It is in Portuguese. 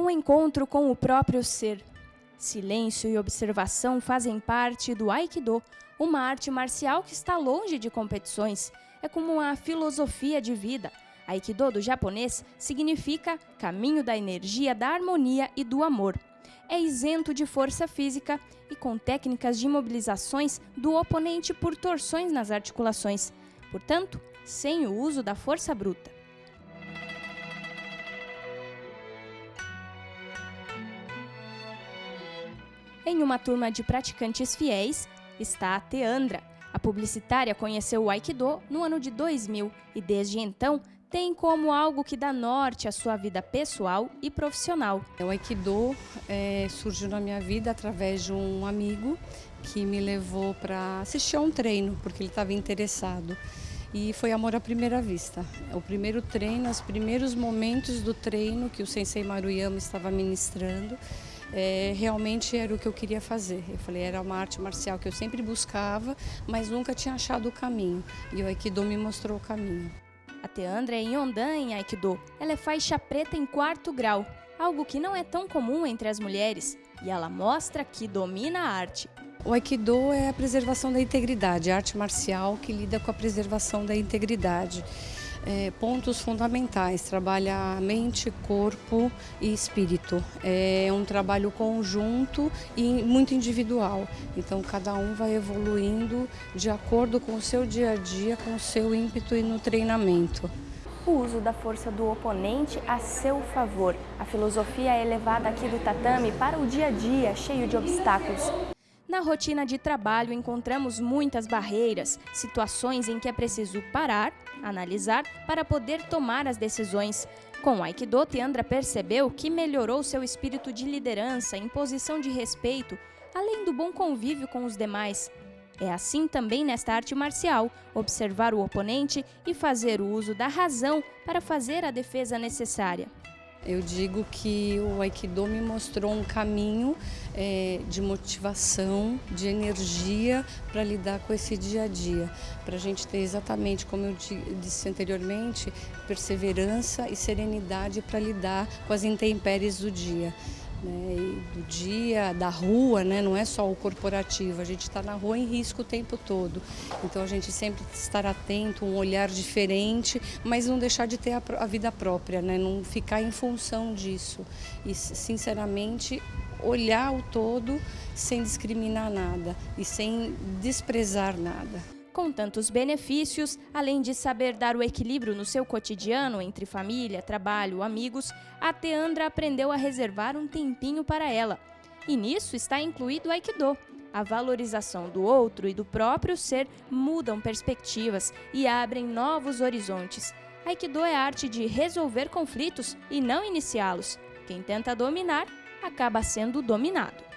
Um encontro com o próprio ser. Silêncio e observação fazem parte do Aikido, uma arte marcial que está longe de competições. É como uma filosofia de vida. Aikido do japonês significa caminho da energia, da harmonia e do amor. É isento de força física e com técnicas de imobilizações do oponente por torções nas articulações, portanto, sem o uso da força bruta. Em uma turma de praticantes fiéis está a Teandra. A publicitária conheceu o Aikido no ano de 2000 e desde então tem como algo que dá norte à sua vida pessoal e profissional. O Aikido é, surgiu na minha vida através de um amigo que me levou para assistir a um treino, porque ele estava interessado. E foi amor à primeira vista. O primeiro treino, os primeiros momentos do treino que o Sensei Maruyama estava ministrando, é, realmente era o que eu queria fazer. Eu falei, era uma arte marcial que eu sempre buscava, mas nunca tinha achado o caminho. E o Aikido me mostrou o caminho. A Teandra é Yondan em Aikido. Ela é faixa preta em quarto grau, algo que não é tão comum entre as mulheres. E ela mostra que domina a arte. O Aikido é a preservação da integridade, a arte marcial que lida com a preservação da integridade é, pontos fundamentais, trabalha mente, corpo e espírito. É um trabalho conjunto e muito individual, então cada um vai evoluindo de acordo com o seu dia a dia, com o seu ímpeto e no treinamento o uso da força do oponente a seu favor. A filosofia é levada aqui do tatame para o dia a dia, cheio de obstáculos. Na rotina de trabalho, encontramos muitas barreiras, situações em que é preciso parar, analisar, para poder tomar as decisões. Com o Aikido, Tiandra percebeu que melhorou seu espírito de liderança, imposição de respeito, além do bom convívio com os demais. É assim também nesta arte marcial, observar o oponente e fazer o uso da razão para fazer a defesa necessária. Eu digo que o Aikido me mostrou um caminho é, de motivação, de energia para lidar com esse dia a dia. Para a gente ter exatamente, como eu disse anteriormente, perseverança e serenidade para lidar com as intempéries do dia né, do dia, da rua, né, não é só o corporativo, a gente está na rua em risco o tempo todo. Então a gente sempre estar atento, um olhar diferente, mas não deixar de ter a, a vida própria, né, não ficar em função disso. E sinceramente olhar o todo sem discriminar nada e sem desprezar nada com tantos benefícios, além de saber dar o equilíbrio no seu cotidiano entre família, trabalho, amigos, a Teandra aprendeu a reservar um tempinho para ela. E nisso está incluído o Aikido. A valorização do outro e do próprio ser mudam perspectivas e abrem novos horizontes. Aikido é a arte de resolver conflitos e não iniciá-los. Quem tenta dominar acaba sendo dominado.